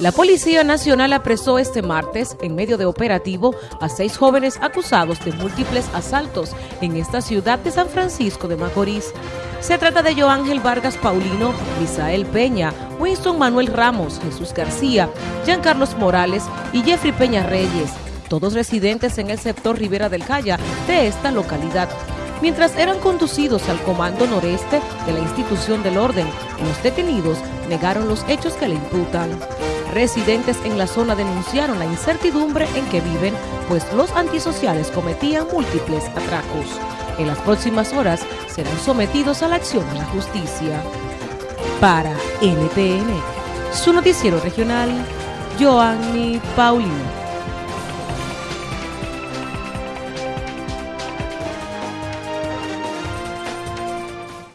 La Policía Nacional apresó este martes, en medio de operativo, a seis jóvenes acusados de múltiples asaltos en esta ciudad de San Francisco de Macorís. Se trata de Joángel Vargas Paulino, Misael Peña, Winston Manuel Ramos, Jesús García, Jean Carlos Morales y Jeffrey Peña Reyes, todos residentes en el sector Rivera del Calla de esta localidad. Mientras eran conducidos al Comando Noreste de la institución del orden, los detenidos negaron los hechos que le imputan. Residentes en la zona denunciaron la incertidumbre en que viven, pues los antisociales cometían múltiples atracos. En las próximas horas serán sometidos a la acción de la justicia. Para NTN, su noticiero regional, Joanny Paulino.